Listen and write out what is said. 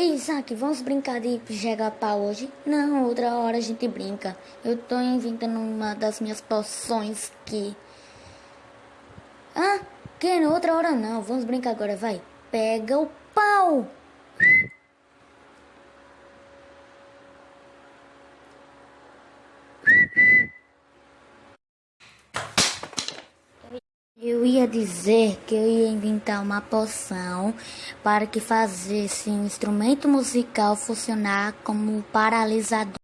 Ei, Isaac, vamos brincar de jogar pau hoje? Não, outra hora a gente brinca. Eu tô inventando uma das minhas poções que... Ah, que outra hora não. Vamos brincar agora, vai. Pega o pau. Eu ia dizer que eu ia inventar uma poção para que fazesse um instrumento musical funcionar como paralisador.